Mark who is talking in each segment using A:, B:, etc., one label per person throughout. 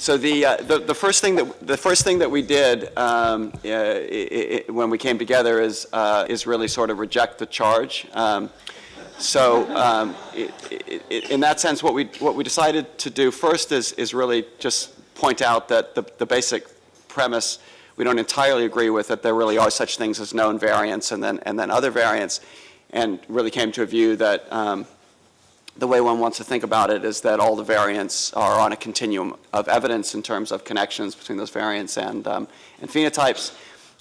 A: So the, uh, the, the first thing that the first thing that we did um, uh, i i when we came together is uh, is really sort of reject the charge. Um, so um, it, it, in that sense, what we what we decided to do first is is really just point out that the, the basic premise we don't entirely agree with that there really are such things as known variants and then and then other variants, and really came to a view that um, the way one wants to think about it is that all the variants are on a continuum of evidence in terms of connections between those variants and, um, and phenotypes.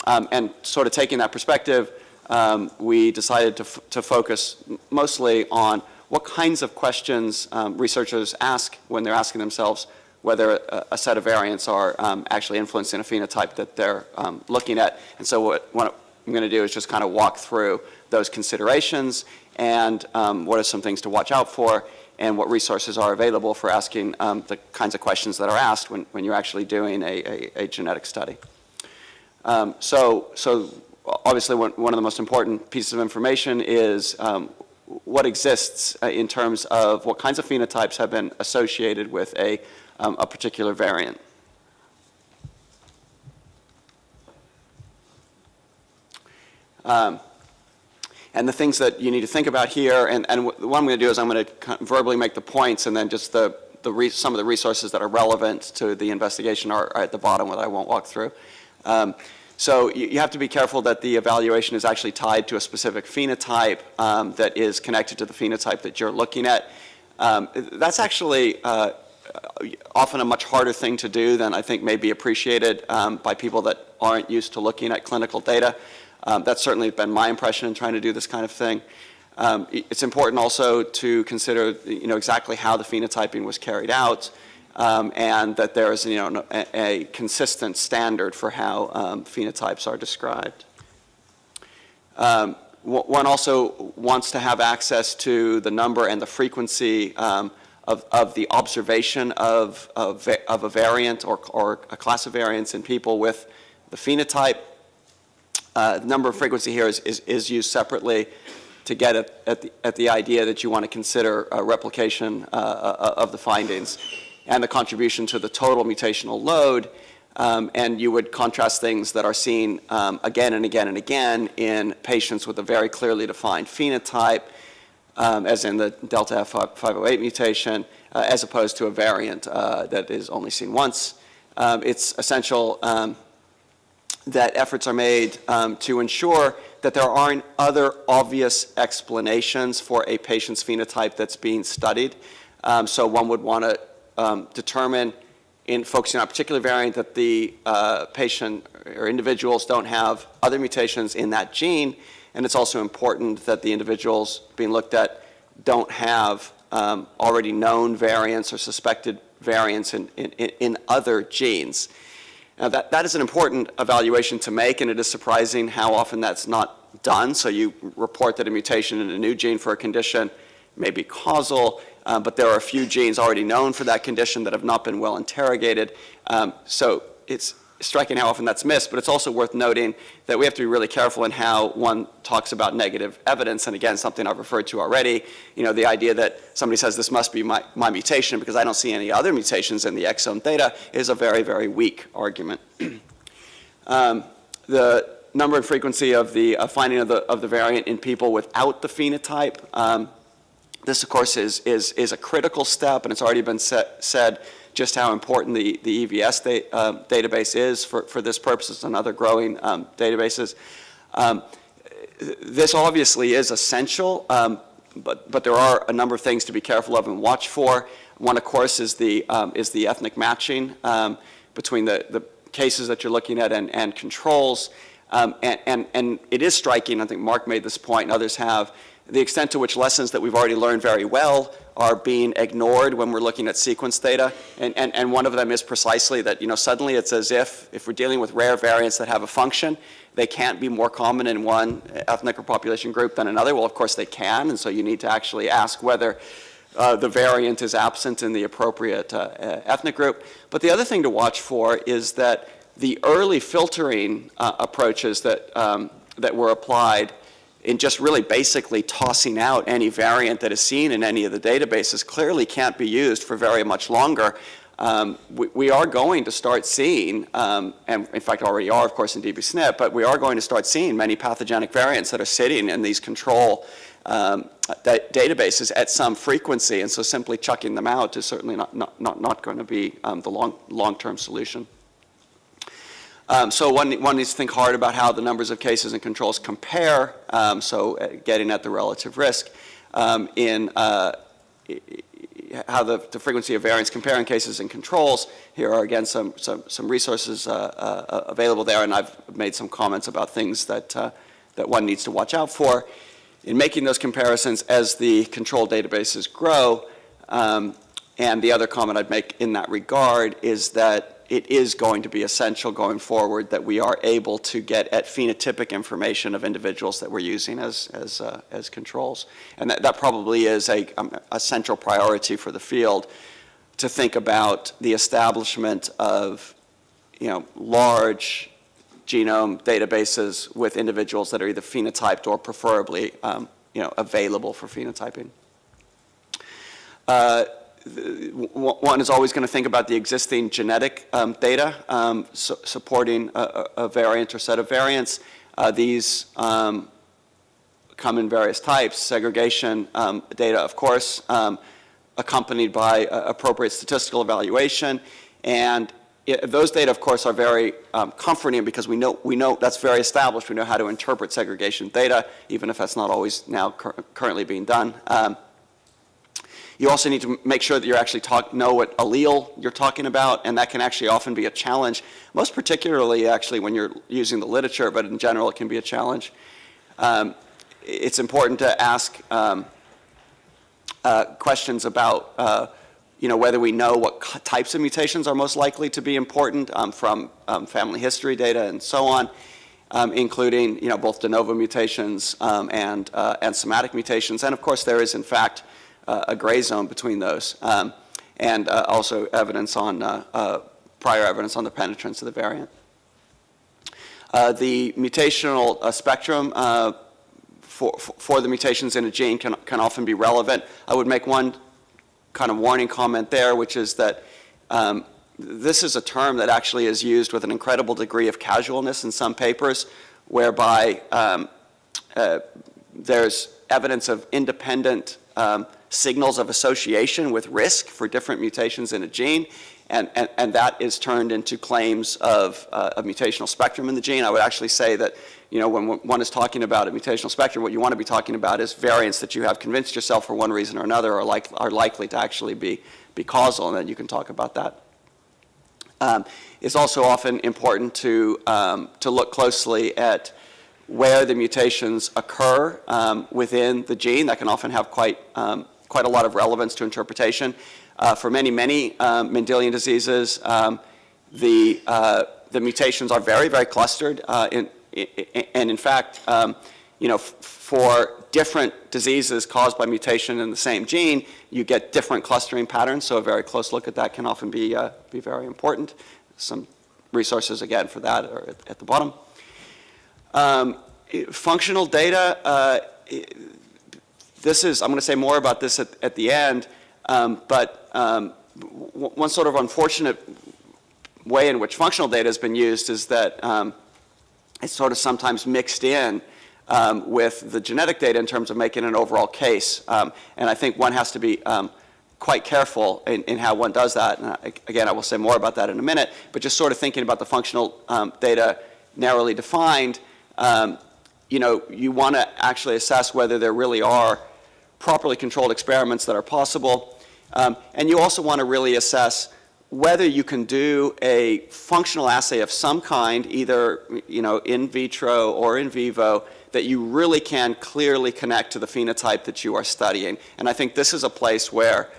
A: Um, and sort of taking that perspective, um, we decided to, to focus mostly on what kinds of questions um, researchers ask when they're asking themselves whether a, a set of variants are um, actually influencing a phenotype that they're um, looking at. And so what, what I'm going to do is just kind of walk through those considerations and um, what are some things to watch out for and what resources are available for asking um, the kinds of questions that are asked when, when you're actually doing a, a, a genetic study. Um, so, so obviously one, of the most important pieces of information is um, what exists uh, in terms of what kinds of phenotypes have been associated with a, um, a particular variant. Um, and the things that you need to think about here, and, and what I'm going to do is I'm going to verbally make the points and then just the, the some of the resources that are relevant to the investigation are, are at the bottom that I won't walk through. Um, so you, you, have to be careful that the evaluation is actually tied to a specific phenotype um, that is connected to the phenotype that you're looking at. Um, that's actually uh, often a much harder thing to do than I think may be appreciated um, by people that aren't used to looking at clinical data. Um, that's certainly been my impression in trying to do this kind of thing. Um, it's important also to consider you know, exactly how the phenotyping was carried out um, and that there is you know, a, a consistent standard for how um, phenotypes are described. Um, one also wants to have access to the number and the frequency um, of, of the observation of, of, of a variant or, or a class of variants in people with the phenotype uh, number of frequency here is, is, is used separately to get at, at, the, at the idea that you want to consider replication uh, uh, of the findings and the contribution to the total mutational load. Um, and you would contrast things that are seen um, again and again and again in patients with a very clearly defined phenotype, um, as in the delta F508 mutation, uh, as opposed to a variant uh, that is only seen once. Um, it's essential um, that efforts are made um, to ensure that there aren't other obvious explanations for a patient's phenotype that's being studied. Um, so one would want to um, determine in focusing on a particular variant that the uh, patient or individuals don't have other mutations in that gene. And it's also important that the individuals being looked at don't have um, already known variants or suspected variants in, in, in other genes. Now that, that is an important evaluation to make and it is surprising how often that's not done. So you report that a mutation in a new gene for a condition may be causal, uh, but there are a few genes already known for that condition that have not been well interrogated. Um, so it's, striking how often that's missed, but it's also worth noting that we have to be really careful in how one talks about negative evidence. And again, something I've referred to already, you know, the idea that somebody says this must be my, my mutation because I don't see any other mutations in the exome data is a very, very weak argument. um, the number and frequency of the uh, finding of the, of the variant in people without the phenotype, um, this, of course, is, is, is a critical step, and it's already been set, said just how important the, the EVS da uh, database is for, for this purpose and other growing um, databases. Um, this obviously is essential, um, but, but there are a number of things to be careful of and watch for. One, of course, is the, um, is the ethnic matching um, between the, the cases that you're looking at and, and controls. Um, and, and, and it is striking, I think Mark made this point and others have, the extent to which lessons that we've already learned very well are being ignored when we're looking at sequence data. And, and, and one of them is precisely that, you know, suddenly it's as if, if we're dealing with rare variants that have a function, they can't be more common in one ethnic or population group than another. Well, of course they can, and so you need to actually ask whether uh, the variant is absent in the appropriate uh, ethnic group. But the other thing to watch for is that the early filtering uh, approaches that, um, that were applied in just really basically tossing out any variant that is seen in any of the databases clearly can't be used for very much longer um, we, we, are going to start seeing, um, and in fact already are, of course, in dbSNP, but we are going to start seeing many pathogenic variants that are sitting in these control um, da databases at some frequency, and so simply chucking them out is certainly not, not, not, not going to be um, the long, long-term solution. Um, so one, one needs to think hard about how the numbers of cases and controls compare, um, so uh, getting at the relative risk um, in uh, how the, the, frequency of variance comparing cases and controls. Here are again some, some, some resources uh, uh, available there, and I've made some comments about things that, uh, that one needs to watch out for. In making those comparisons as the control databases grow, um, and the other comment I'd make in that regard is that it is going to be essential going forward that we are able to get at phenotypic information of individuals that we're using as, as, uh, as controls. And that, that probably is a, um, a central priority for the field to think about the establishment of you know, large genome databases with individuals that are either phenotyped or preferably um, you know, available for phenotyping. Uh, one is always going to think about the existing genetic um, data um, su supporting a, a, variant or set of variants. Uh, these um, come in various types, segregation um, data, of course, um, accompanied by uh, appropriate statistical evaluation. And it, those data, of course, are very um, comforting because we know, we know that's very established. We know how to interpret segregation data, even if that's not always now cur currently being done. You also need to make sure that you actually talk, know what allele you're talking about, and that can actually often be a challenge, most particularly actually when you're using the literature, but in general it can be a challenge. Um, it's important to ask um, uh, questions about uh, you know, whether we know what types of mutations are most likely to be important um, from um, family history data and so on, um, including you know, both de novo mutations um, and, uh, and somatic mutations. And of course there is in fact a gray zone between those. Um, and uh, also evidence on, uh, prior evidence on the penetrance of the variant. the mutational spectrum for, for the mutations in a gene can, can often be relevant. I would make one kind of warning comment there, which is that um, this is a term that actually is used with an incredible degree of casualness in some papers, whereby um, uh, there's evidence of independent um, signals of association with risk for different mutations in a gene, and, and, and that is turned into claims of uh, a mutational spectrum in the gene. I would actually say that you know, when one is talking about a mutational spectrum, what you want to be talking about is variants that you have convinced yourself for one reason or another are, like, are likely to actually be, be causal, and then you can talk about that. Um, it's also often important to, um, to look closely at where the mutations occur um, within the gene. That can often have quite um, quite a lot of relevance to interpretation. Uh, for many, many um, Mendelian diseases, um, the, uh, the mutations are very, very clustered. Uh, in, in, and in fact, um, you know, for different diseases caused by mutation in the same gene, you get different clustering patterns. So a very close look at that can often be, uh, be very important. Some resources, again, for that are at, at the bottom. Um, functional data, uh, this is, I'm going to say more about this at, at the end, um, but um, one sort of unfortunate way in which functional data has been used is that um, it's sort of sometimes mixed in um, with the genetic data in terms of making an overall case. Um, and I think one has to be um, quite careful in, in, how one does that. And I, again, I will say more about that in a minute, but just sort of thinking about the functional data narrowly defined, you know, you want to actually assess whether there really are properly controlled experiments that are possible. Um, and you also want to really assess whether you can do a functional assay of some kind, either you know, in vitro or in vivo, that you really can clearly connect to the phenotype that you are studying. And I think this is a place where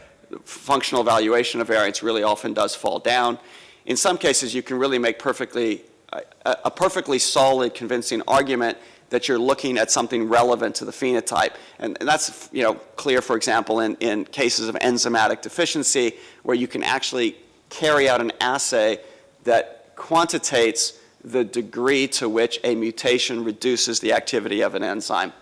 A: functional evaluation of variants really often does fall down. In some cases, you can really make perfectly, a, a perfectly solid, convincing argument that you're looking at something relevant to the phenotype. And, and, that's you know, clear, for example, in, in cases of enzymatic deficiency, where you can actually carry out an assay that quantitates the degree to which a mutation reduces the activity of an enzyme.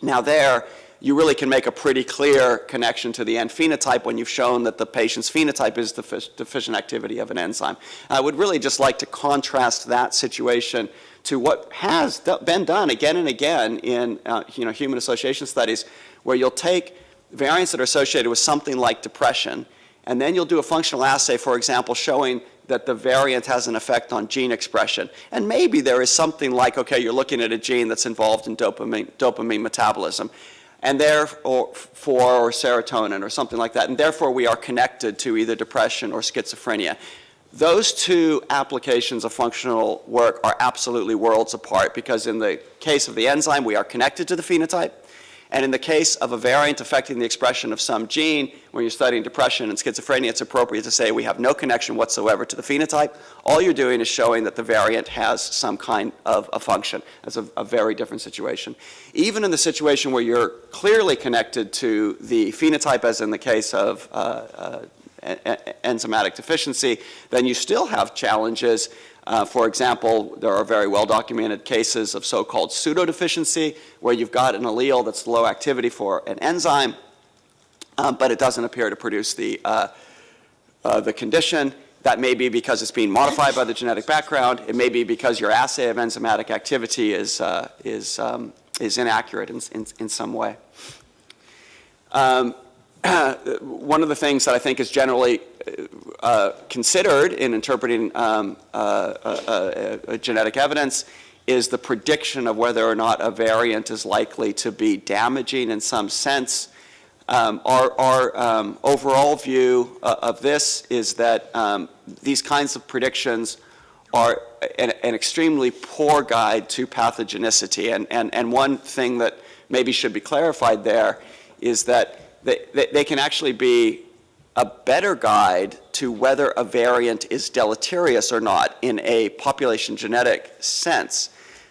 A: Now there, you really can make a pretty clear connection to the end phenotype when you've shown that the patient's phenotype is the deficient activity of an enzyme. I would really just like to contrast that situation to what has been done again and again in uh, you know, human association studies, where you'll take variants that are associated with something like depression, and then you'll do a functional assay, for example, showing that the variant has an effect on gene expression. And maybe there is something like, okay, you're looking at a gene that's involved in dopamine, dopamine metabolism and therefore or serotonin or something like that, and therefore we are connected to either depression or schizophrenia. Those two applications of functional work are absolutely worlds apart because in the case of the enzyme, we are connected to the phenotype, and in the case of a variant affecting the expression of some gene, when you're studying depression and schizophrenia, it's appropriate to say we have no connection whatsoever to the phenotype. All you're doing is showing that the variant has some kind of a function. That's a, a very different situation. Even in the situation where you're clearly connected to the phenotype, as in the case of uh, uh, enzymatic deficiency, then you still have challenges uh, for example, there are very well-documented cases of so-called pseudodeficiency, where you've got an allele that's low activity for an enzyme, um, but it doesn't appear to produce the, uh, uh, the condition. That may be because it's being modified by the genetic background. It may be because your assay of enzymatic activity is, uh, is, um, is inaccurate in, in, in some way. Um, one of the things that I think is generally uh, considered in interpreting um, uh, uh, uh, genetic evidence is the prediction of whether or not a variant is likely to be damaging in some sense. Um, our, our um, overall view uh, of this is that um, these kinds of predictions are an, an, extremely poor guide to pathogenicity. And, and, and one thing that maybe should be clarified there is that they, they, they can actually be a better guide to whether a variant is deleterious or not in a population genetic sense.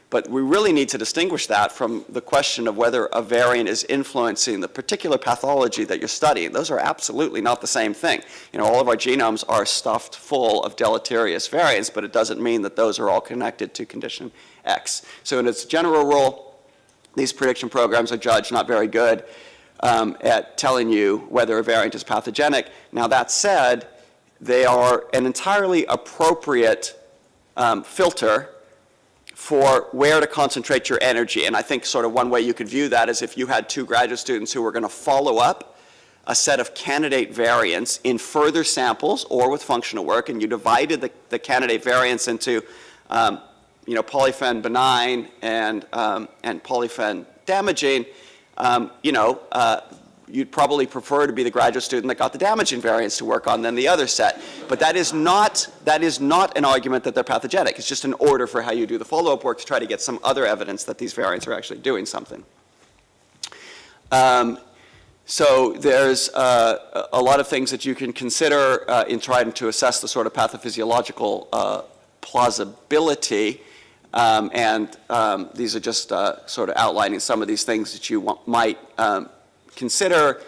A: But we really need to distinguish that from the question of whether a variant is influencing the particular pathology that you're studying. Those are absolutely not the same thing. You know, all of our genomes are stuffed full of deleterious variants, but it doesn't mean that those are all connected to condition X. So in its general rule, these prediction programs are judged not very good um, at telling you whether a variant is pathogenic. Now that said, they are an entirely appropriate um, filter for where to concentrate your energy. And I think sort of one way you could view that is if you had two graduate students who were going to follow up a set of candidate variants in further samples or with functional work, and you divided the, the candidate variants into um, you know, polyphen benign and, um, and polyphen damaging, um, you know, uh, you'd probably prefer to be the graduate student that got the damaging variants to work on than the other set. But that is not, that is not an argument that they're pathogenic. It's just an order for how you do the follow-up work to try to get some other evidence that these variants are actually doing something. Um, so there's uh, a lot of things that you can consider uh, in trying to assess the sort of pathophysiological uh, plausibility um, and um, these are just uh, sort of outlining some of these things that you want, might um, consider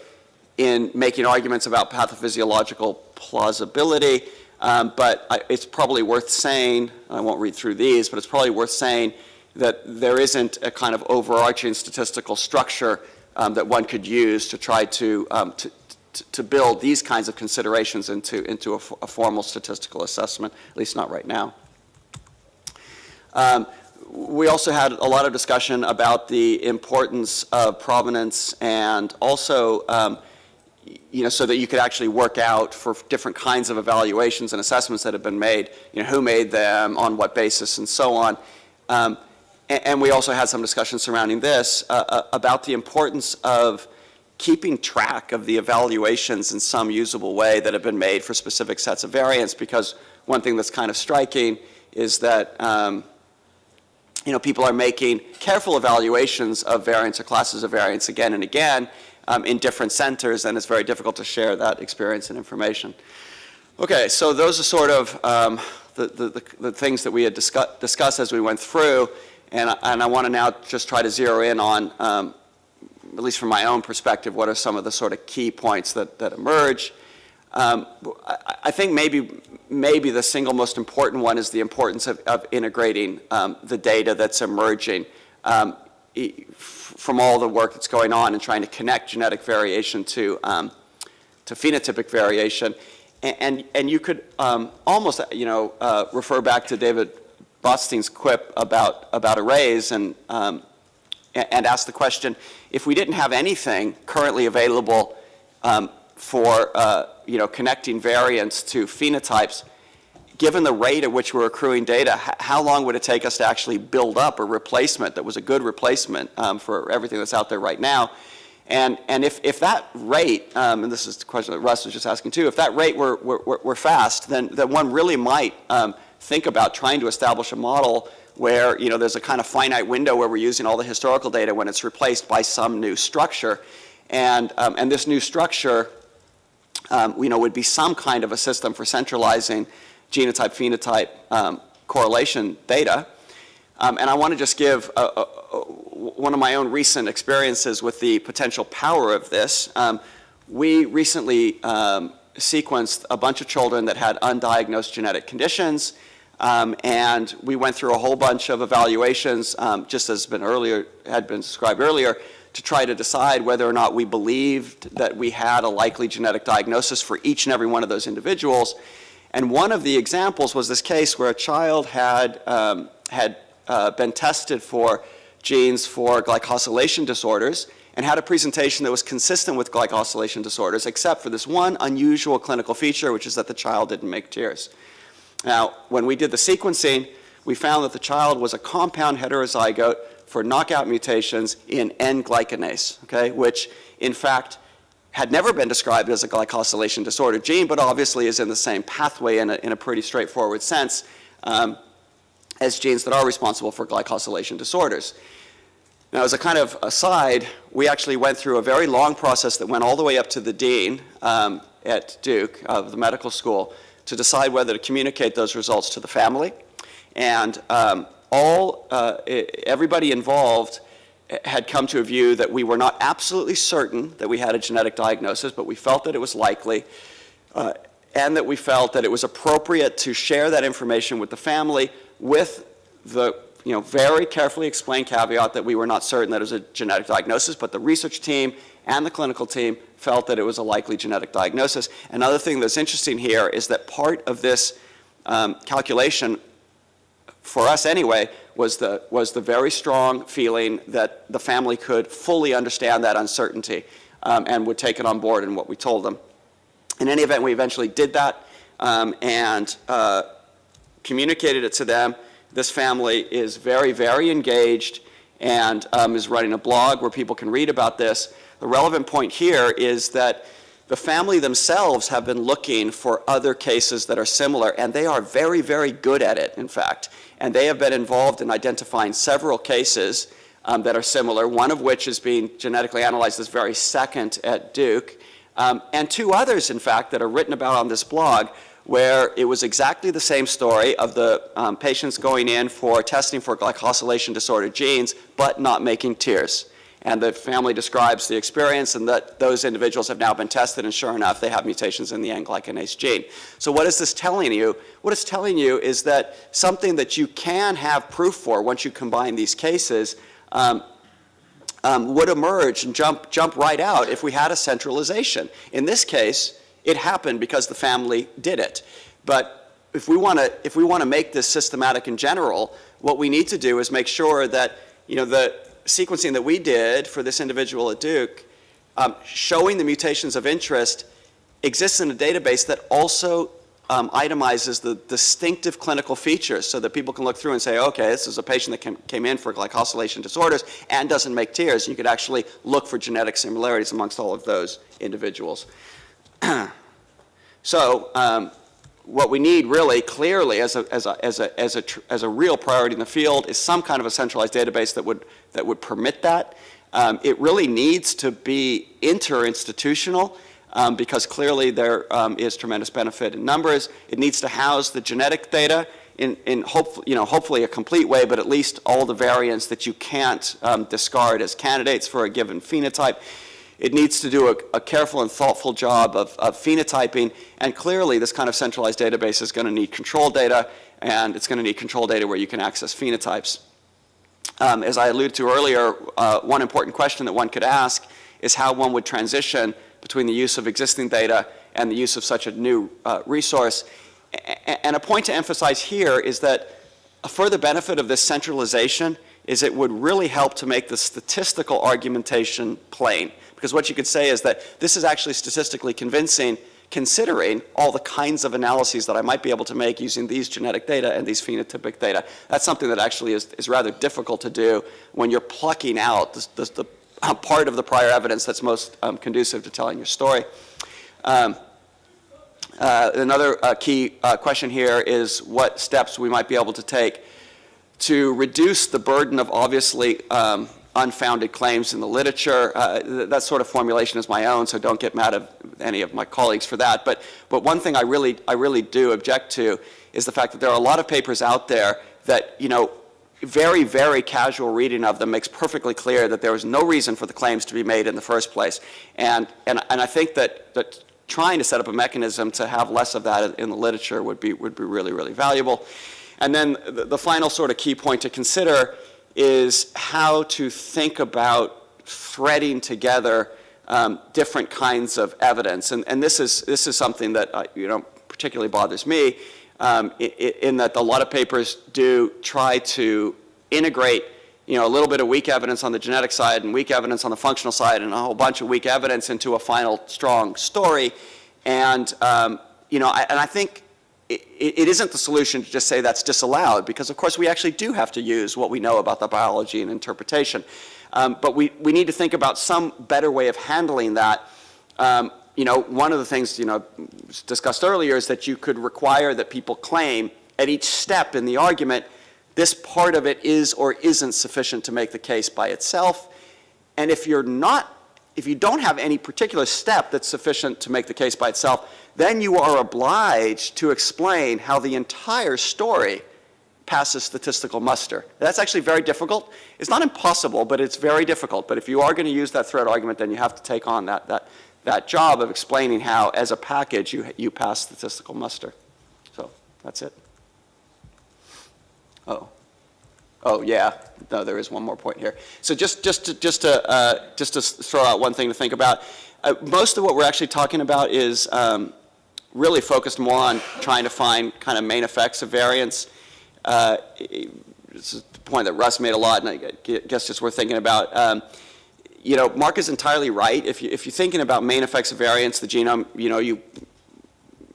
A: in making arguments about pathophysiological plausibility. Um, but I, it's probably worth saying, I won't read through these, but it's probably worth saying that there isn't a kind of overarching statistical structure um, that one could use to try to, um, to, to build these kinds of considerations into, into a formal statistical assessment, at least not right now. Um, we also had a lot of discussion about the importance of provenance and also, um, you know, so that you could actually work out for different kinds of evaluations and assessments that have been made, you know, who made them, on what basis, and so on. Um, and, and, we also had some discussion surrounding this uh, uh, about the importance of keeping track of the evaluations in some usable way that have been made for specific sets of variants because one thing that's kind of striking is that um, you know, people are making careful evaluations of variants or classes of variants again and again um, in different centers, and it's very difficult to share that experience and information. Okay, so those are sort of um, the, the, the, things that we had discuss, discussed as we went through, and, and I want to now just try to zero in on, um, at least from my own perspective, what are some of the sort of key points that, that emerge. Um, I, I, think maybe, maybe the single most important one is the importance of, of integrating um, the data that's emerging. Um, from all the work that's going on and trying to connect genetic variation to, um, to phenotypic variation. A- And, and you could um, almost, you know, uh, refer back to David Botstein's quip about, about arrays and, um, and ask the question, if we didn't have anything currently available um, for, uh, you know, connecting variants to phenotypes, given the rate at which we're accruing data, how long would it take us to actually build up a replacement that was a good replacement um, for everything that's out there right now? And, and if, if that rate, um, and this is the question that Russ was just asking too, if that rate were, were, were- fast, then, then one really might um, think about trying to establish a model where, you know, there's a kind of finite window where we're using all the historical data when it's replaced by some new structure. And, um, and this new structure, um, you know, would be some kind of a system for centralizing genotype, phenotype um, correlation data. Um, and I want to just give a, a, a, one of my own recent experiences with the potential power of this. Um, we recently um, sequenced a bunch of children that had undiagnosed genetic conditions, um, and we went through a whole bunch of evaluations, um, just as been earlier had been described earlier, to try to decide whether or not we believed that we had a likely genetic diagnosis for each and every one of those individuals. And one of the examples was this case where a child had, um, had uh, been tested for genes for glycosylation disorders and had a presentation that was consistent with glycosylation disorders, except for this one unusual clinical feature, which is that the child didn't make tears. Now, when we did the sequencing, we found that the child was a compound heterozygote for knockout mutations in N-glycanase, okay, which in fact had never been described as a glycosylation disorder gene, but obviously is in the same pathway in a, in a pretty straightforward sense um, as genes that are responsible for glycosylation disorders. Now, as a kind of aside, we actually went through a very long process that went all the way up to the dean um, at Duke of the medical school to decide whether to communicate those results to the family. And um, all, uh, everybody involved had come to a view that we were not absolutely certain that we had a genetic diagnosis, but we felt that it was likely, uh, and that we felt that it was appropriate to share that information with the family with the you know, very carefully explained caveat that we were not certain that it was a genetic diagnosis, but the research team and the clinical team felt that it was a likely genetic diagnosis. Another thing that's interesting here is that part of this um, calculation for us anyway, was the, was the very strong feeling that the family could fully understand that uncertainty um, and would take it on board in what we told them. In any event, we eventually did that um, and uh, communicated it to them. This family is very, very engaged and um, is running a blog where people can read about this. The relevant point here is that the family themselves have been looking for other cases that are similar, and they are very, very good at it, in fact. And they have been involved in identifying several cases um, that are similar, one of which is being genetically analyzed this very second at Duke, um, and two others, in fact, that are written about on this blog, where it was exactly the same story of the um, patients going in for testing for glycosylation disorder genes, but not making tears. And the family describes the experience and that those individuals have now been tested and sure enough they have mutations in the N-glycanase gene. So what is this telling you? What it's telling you is that something that you can have proof for once you combine these cases um, um, would emerge and jump, jump right out if we had a centralization. In this case, it happened because the family did it. But if we want to if we want to make this systematic in general, what we need to do is make sure that you know the sequencing that we did for this individual at Duke, um, showing the mutations of interest, exists in a database that also um, itemizes the distinctive clinical features so that people can look through and say, okay, this is a patient that came, came in for glycosylation disorders and doesn't make tears. You could actually look for genetic similarities amongst all of those individuals. so um, what we need really clearly as a, as, a, as, a, as, a as a real priority in the field is some kind of a centralized database that would, that would permit that. Um, it really needs to be interinstitutional um, because clearly there um, is tremendous benefit in numbers. It needs to house the genetic data in, in hope, you know, hopefully a complete way, but at least all the variants that you can't um, discard as candidates for a given phenotype. It needs to do a, a careful and thoughtful job of, of phenotyping, and clearly this kind of centralized database is going to need control data, and it's going to need control data where you can access phenotypes. Um, as I alluded to earlier, uh, one important question that one could ask is how one would transition between the use of existing data and the use of such a new uh, resource. A and a point to emphasize here is that a further benefit of this centralization is it would really help to make the statistical argumentation plain. Because what you could say is that this is actually statistically convincing considering all the kinds of analyses that I might be able to make using these genetic data and these phenotypic data. That's something that actually is, is rather difficult to do when you're plucking out the, the, the uh, part of the prior evidence that's most um, conducive to telling your story. Um, uh, another uh, key uh, question here is what steps we might be able to take to reduce the burden of obviously um, unfounded claims in the literature. Uh, that sort of formulation is my own, so don't get mad at any of my colleagues for that. But, but one thing I really, I really do object to is the fact that there are a lot of papers out there that, you know, very, very casual reading of them makes perfectly clear that there was no reason for the claims to be made in the first place. And, and, and I think that, that trying to set up a mechanism to have less of that in the literature would be, would be really, really valuable. And then the, the final sort of key point to consider is how to think about threading together um, different kinds of evidence. And, and this, is, this is something that uh, you know, particularly bothers me um, in, in that a lot of papers do try to integrate you know, a little bit of weak evidence on the genetic side and weak evidence on the functional side and a whole bunch of weak evidence into a final strong story. And, um, you know, I, and I think it, it isn't the solution to just say that's disallowed because, of course, we actually do have to use what we know about the biology and interpretation. Um, but we, we need to think about some better way of handling that. Um, you know, one of the things, you know, discussed earlier is that you could require that people claim at each step in the argument this part of it is or isn't sufficient to make the case by itself. And if you're not, if you don't have any particular step that's sufficient to make the case by itself, then you are obliged to explain how the entire story passes statistical muster. That's actually very difficult. It's not impossible, but it's very difficult. But if you are going to use that thread argument, then you have to take on that, that, that job of explaining how, as a package, you, you pass statistical muster. So that's it. Oh. Oh, yeah. No, there is one more point here. So just, just, to, just, to, uh, just to throw out one thing to think about, uh, most of what we're actually talking about is um, really focused more on trying to find kind of main effects of variance. Uh, this is the point that Russ made a lot, and I guess just worth thinking about. Um, you know, Mark is entirely right. If, you, if you're thinking about main effects of variance, the genome, you know, you,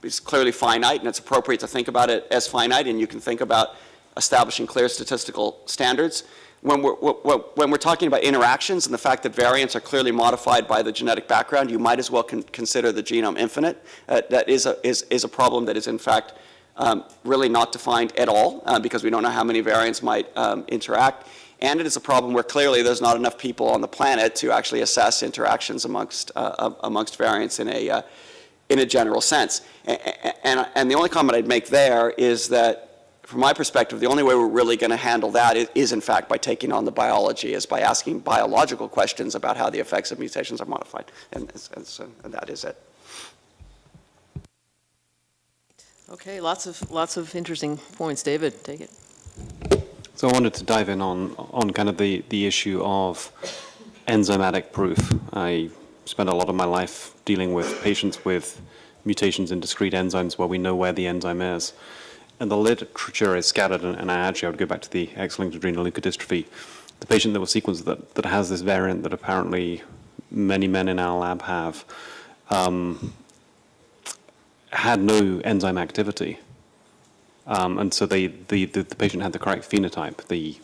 A: is clearly finite, and it's appropriate to think about it as finite, and you can think about establishing clear statistical standards. When we're, when we're talking about interactions and the fact that variants are clearly modified by the genetic background, you might as well con consider the genome infinite. Uh, that is a, is, is a problem that is in fact um, really not defined at all uh, because we don't know how many variants might um, interact. And it is a problem where clearly there's not enough people on the planet to actually assess interactions amongst, uh, amongst variants in a, uh, in a general sense. And, and, and the only comment I'd make there is that from my perspective, the only way we're really going to handle that is, is, in fact, by taking on the biology, is by asking biological questions about how the effects of mutations are modified. And, and, so, and that is it.
B: Okay, lots of, lots of interesting points. David, take it.
C: So I wanted to dive in on, on kind of the, the issue of enzymatic proof. I spent a lot of my life dealing with patients with mutations in discrete enzymes where we know where the enzyme is and the literature is scattered, and, and I actually I would go back to the X-linked adrenoleukodystrophy. The patient that was sequenced that, that has this variant that apparently many men in our lab have um, had no enzyme activity. Um, and so they, the, the, the, patient had the correct phenotype. The,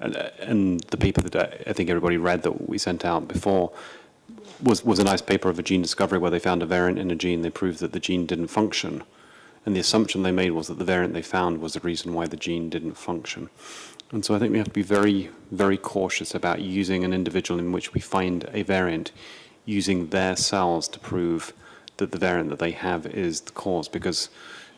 C: and, and the paper that I think everybody read that we sent out before was, was a nice paper of a gene discovery where they found a variant in a gene. They proved that the gene didn't function. And the assumption they made was that the variant they found was the reason why the gene didn't function. And so I think we have to be very, very cautious about using an individual in which we find a variant, using their cells to prove that the variant that they have is the cause, because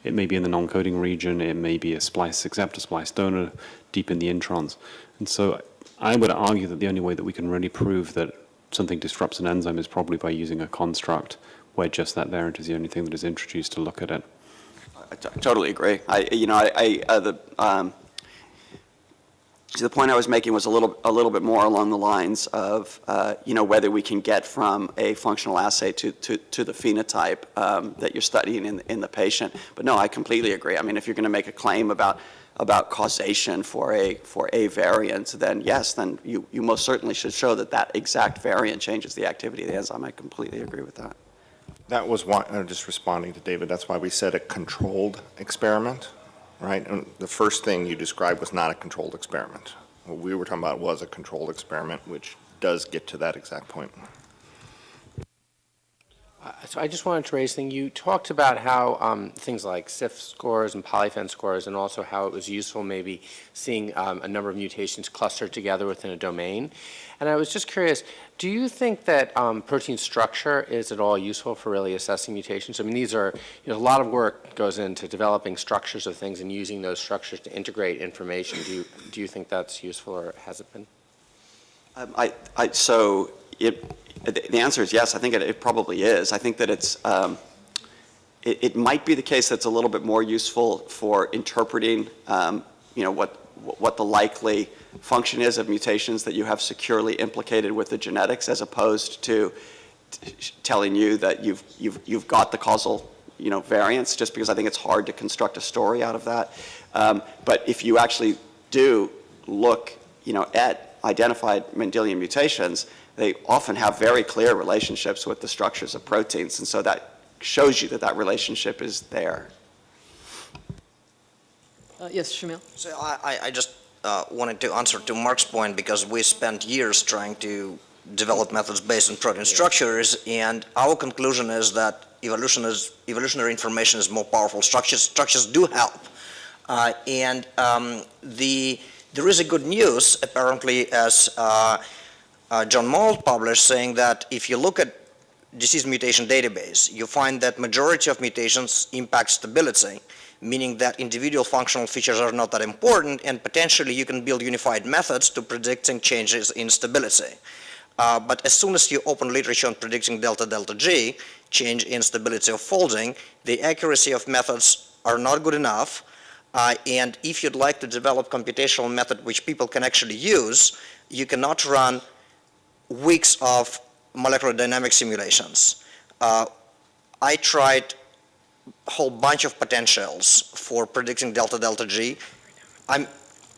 C: it may be in the non-coding region, it may be a splice acceptor, splice donor, deep in the introns. And so I would argue that the only way that we can really prove that something disrupts an enzyme is probably by using a construct where just that variant is the only thing that is introduced to look at it.
A: I totally agree. I, you know, I, I uh, the, um, So the point I was making was a little, a little bit more along the lines of, uh, you know, whether we can get from a functional assay to, to, to the phenotype um, that you're studying in, in the patient. But no, I completely agree. I mean, if you're going to make a claim about, about causation for a, for a variant, then yes, then you, you most certainly should show that that exact variant changes the activity of the enzyme. I completely agree with that.
D: That was why, uh, just responding to David, that's why we said a controlled experiment, right? And the first thing you described was not a controlled experiment. What we were talking about was a controlled experiment, which does get to that exact point.
E: Uh, So I just wanted to raise thing. You talked about how um, things like SIFT scores and polyphen scores, and also how it was useful maybe seeing um, a number of mutations clustered together within a domain. And I was just curious, do you think that um, protein structure is at all useful for really assessing mutations? I mean, these are, you know, a lot of work goes into developing structures of things and using those structures to integrate information. Do you, do you think that's useful, or has it been?
A: Um, I, I, so it, the answer is yes, I think it, it probably is. I think that it's, um, it, it might be the case that's a little bit more useful for interpreting, um, you know, what, what the likely function is of mutations that you have securely implicated with the genetics as opposed to telling you that you've, you've, you've got the causal, you know, variance, just because I think it's hard to construct a story out of that. Um, but if you actually do look, you know, at identified Mendelian mutations, they often have very clear relationships with the structures of proteins, and so that shows you that that relationship is there.
B: Uh, Yes, Shamil?
F: So I, I- I just uh, wanted to answer to Mark's point because we spent years trying to develop methods based on protein structures, and our conclusion is that evolution is, evolutionary information is more powerful. Structures, structures do help. Uh, And um, the, there is a good news, apparently, as uh, uh, John Moult published, saying that if you look at disease mutation database, you find that majority of mutations impact stability, meaning that individual functional features are not that important, and potentially you can build unified methods to predicting changes in stability. Uh, but as soon as you open literature on predicting delta delta G, change in stability of folding, the accuracy of methods are not good enough. Uh, and if you'd like to develop computational method which people can actually use, you cannot run weeks of molecular dynamic simulations. Uh, I tried whole bunch of potentials for predicting delta delta G. I'm,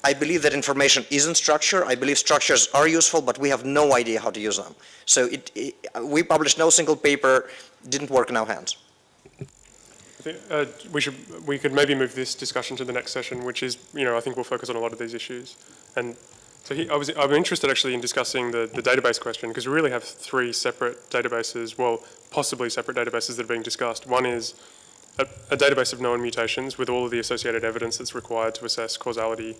F: I believe that information isn't structure. I believe structures are useful, but we have no idea how to use them. So it, it, we published no single paper, didn't work in our hands.
G: Uh, we should, we could maybe move this discussion to the next session, which is, you know, I think we'll focus on a lot of these issues. And so he, I was, I'm interested actually in discussing the, the database question, because we really have three separate databases, well, possibly separate databases that are being discussed. One is a, database of known mutations with all of the associated evidence that's required to assess causality.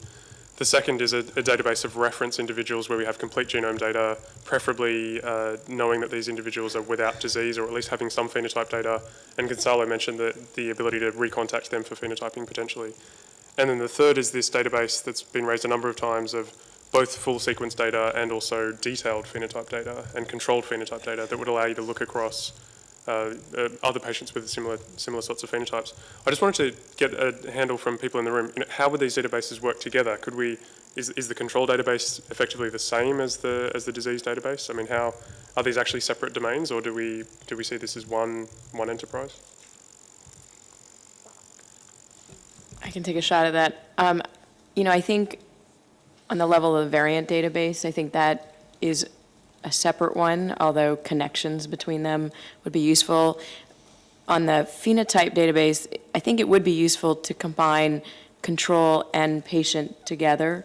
G: The second is a, a database of reference individuals where we have complete genome data, preferably uh, knowing that these individuals are without disease or at least having some phenotype data. And Gonzalo mentioned the, the ability to recontact them for phenotyping potentially. And then the third is this database that's been raised a number of times of both full sequence data and also detailed phenotype data and controlled phenotype data that would allow you to look across uh, uh, other patients with similar similar sorts of phenotypes. I just wanted to get a handle from people in the room. You know, how would these databases work together? Could we is, is the control database effectively the same as the as the disease database? I mean, how are these actually separate domains, or do we do we see this as one one enterprise?
H: I can take a shot at that. Um, You know, I think on the level of variant database, I think that is a separate one, although connections between them would be useful. On the phenotype database, I think it would be useful to combine control and patient together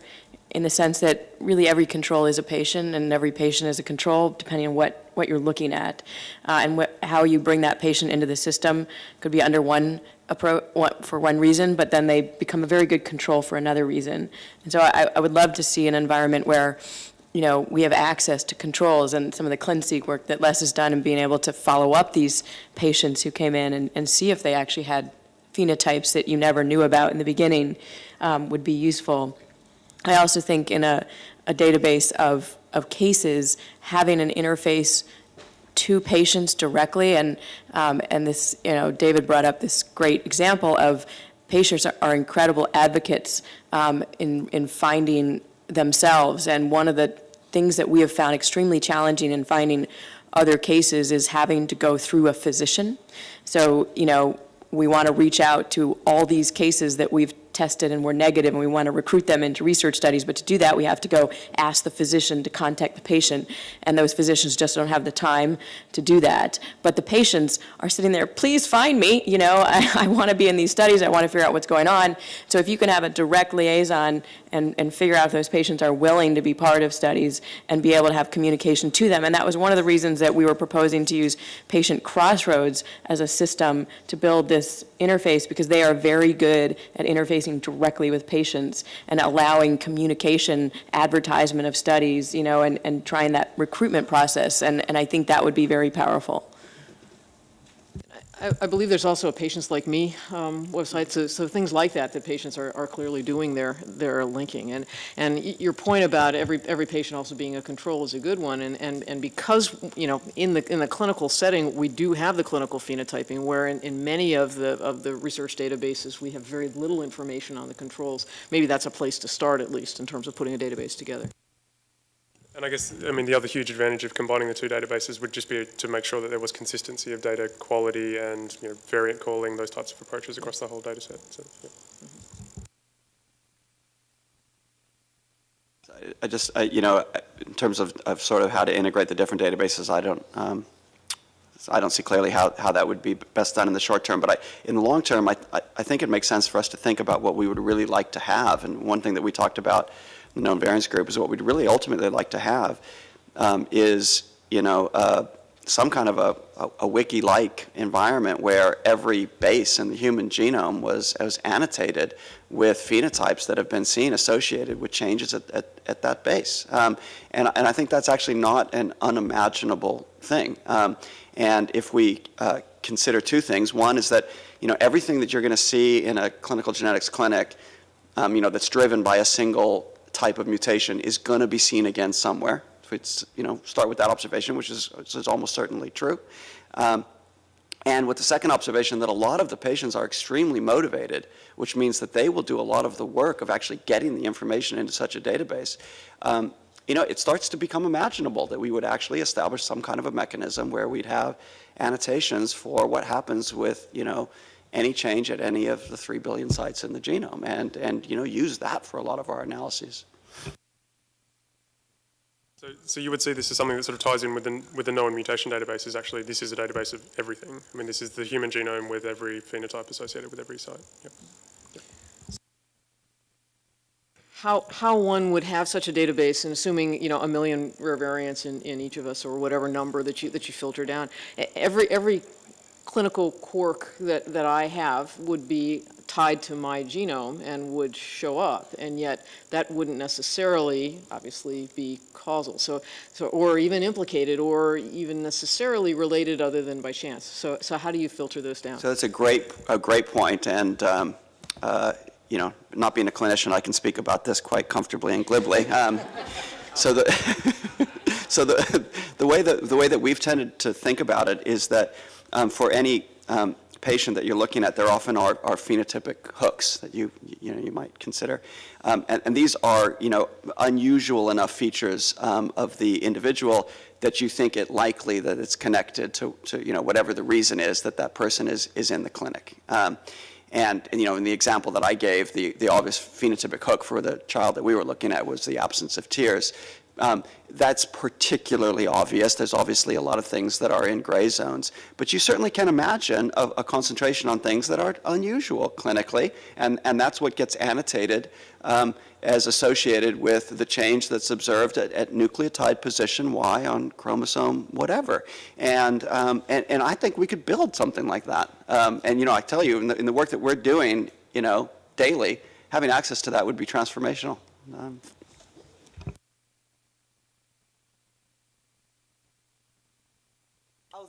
H: in the sense that really every control is a patient and every patient is a control, depending on what, what you're looking at. Uh, and what, how you bring that patient into the system could be under one approach, for one reason, but then they become a very good control for another reason. And so I, I would love to see an environment where, you know, we have access to controls and some of the ClinSeq work that Les has done and being able to follow up these patients who came in and, and see if they actually had phenotypes that you never knew about in the beginning um, would be useful. I also think in a, a database of, of cases, having an interface to patients directly, and, um, and this, you know, David brought up this great example of patients are, are incredible advocates um, in, in finding themselves. And one of the things that we have found extremely challenging in finding other cases is having to go through a physician. So, you know, we want to reach out to all these cases that we've tested and were negative, and we want to recruit them into research studies. But to do that, we have to go ask the physician to contact the patient, and those physicians just don't have the time to do that. But the patients are sitting there, please find me, you know, I, I want to be in these studies, I want to figure out what's going on. So if you can have a direct liaison and, and figure out if those patients are willing to be part of studies and be able to have communication to them. And that was one of the reasons that we were proposing to use Patient Crossroads as a system to build this interface, because they are very good at interfacing directly with patients and allowing communication, advertisement of studies, you know, and, and trying that recruitment process. And, and I think that would be very powerful.
B: I, I believe there's also a Patients Like Me um, website, so, so things like that, that patients are, are clearly doing their, their linking. And, and your point about every, every patient also being a control is a good one, and, and, and because, you know, in the, in the clinical setting, we do have the clinical phenotyping, where in, in many of the, of the research databases, we have very little information on the controls. Maybe that's a place to start, at least, in terms of putting a database together.
G: And I guess, I mean, the other huge advantage of combining the two databases would just be to make sure that there was consistency of data quality and, you know, variant calling, those types of approaches across the whole data set. So, yeah.
A: I just, I- you know, in terms of, of sort of how to integrate the different databases, I don't, um, I don't see clearly how, how that would be best done in the short term. But I, in the long term, I, I think it makes sense for us to think about what we would really like to have. And one thing that we talked about the known variance group is what we'd really ultimately like to have um, is, you know, uh, some kind of a, a, a wiki-like environment where every base in the human genome was, was annotated with phenotypes that have been seen associated with changes at, at, at that base. Um, and, and I think that's actually not an unimaginable thing. Um, and if we uh, consider two things, one is that, you know, everything that you're going to see in a clinical genetics clinic, um, you know, that's driven by a single type of mutation is going to be seen again somewhere. If it's, you know, start with that observation, which is, is almost certainly true. Um, and with the second observation that a lot of the patients are extremely motivated, which means that they will do a lot of the work of actually getting the information into such a database. Um, you know, it starts to become imaginable that we would actually establish some kind of a mechanism where we'd have annotations for what happens with, you know, any change at any of the 3 billion sites in the genome and, and you know, use that for a lot of our analyses.
G: So, so you would see this as something that sort of ties in with the, with the known mutation database is actually, this is a database of everything. I mean, this is the human genome with every phenotype associated with every site. Yep.
B: How, how one would have such a database, and assuming, you know, a million rare variants in, in each of us, or whatever number that you, that you filter down, every, every clinical quirk that, that I have would be tied to my genome and would show up, and yet that wouldn't necessarily, obviously, be causal, so, so, or even implicated, or even necessarily related other than by chance. So, so how do you filter those down?
A: So that's a great, a great point, and, um, uh, you know, not being a clinician, I can speak about this quite comfortably and glibly. Um, So the, so the, the way that, the way that we've tended to think about it is that um, for any um, patient that you're looking at, there often are, are phenotypic hooks that you, you know, you might consider. Um, and, and these are, you know, unusual enough features um, of the individual that you think it likely that it's connected to, to, you know, whatever the reason is that that person is, is in the clinic. Um, and, and, you know, in the example that I gave, the, the obvious phenotypic hook for the child that we were looking at was the absence of tears. Um, that's particularly obvious. There's obviously a lot of things that are in gray zones, but you certainly can imagine a, a concentration on things that are unusual clinically, and, and that's what gets annotated um, as associated with the change that's observed at, at nucleotide position Y on chromosome whatever. And, um, and, and I think we could build something like that. Um, and, you know, I tell you, in the, in the work that we're doing, you know, daily, having access to that would be transformational.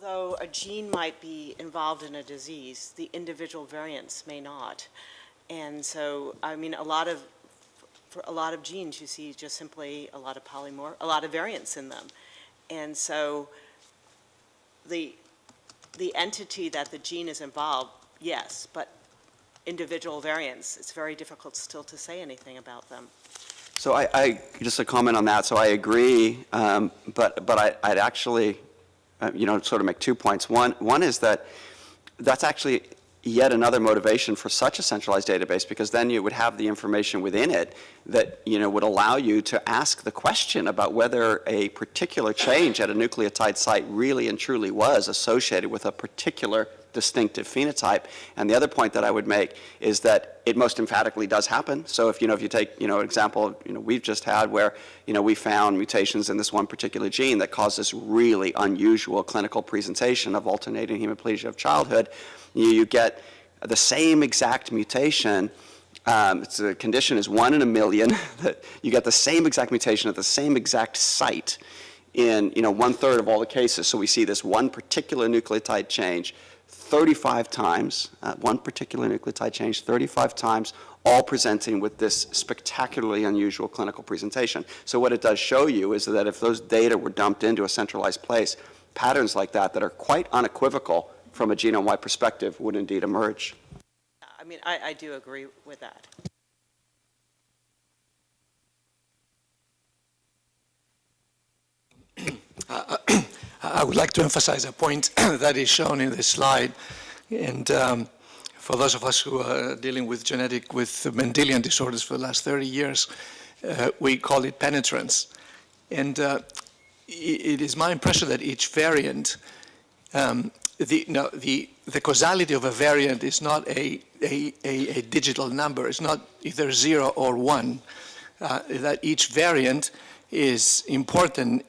I: Although a gene might be involved in a disease, the individual variants may not. And so, I mean, a lot of, for a lot of genes, you see just simply a lot of polymorph, a lot of variants in them. And so the, the entity that the gene is involved, yes, but individual variants, it's very difficult still to say anything about them.
A: So I, I, just a comment on that, so I agree, um, but, but I, I'd actually, uh, you know, sort of make two points. One, one is that that's actually yet another motivation for such a centralized database, because then you would have the information within it that, you know, would allow you to ask the question about whether a particular change at a nucleotide site really and truly was associated with a particular distinctive phenotype. And the other point that I would make is that it most emphatically does happen. So if, you know, if you take, you know, an example, you know, we've just had where, you know, we found mutations in this one particular gene that caused this really unusual clinical presentation of alternating hemiplegia of childhood, you, you get the same exact mutation um, it's the condition is one in a million. that you get the same exact mutation at the same exact site in you know one third of all the cases. So we see this one particular nucleotide change 35 times, uh, one particular nucleotide change 35 times, all presenting with this spectacularly unusual clinical presentation. So what it does show you is that if those data were dumped into a centralized place, patterns like that that are quite unequivocal from a genome-wide perspective would indeed emerge.
I: I mean, I, I do agree with that.
J: I would like to emphasize a point that is shown in this slide. And um, for those of us who are dealing with genetic, with Mendelian disorders for the last 30 years, uh, we call it penetrance. And uh, it is my impression that each variant, um, the, no, the, the causality of a variant is not a, a, a, a digital number. It's not either zero or one. Uh, that each variant is important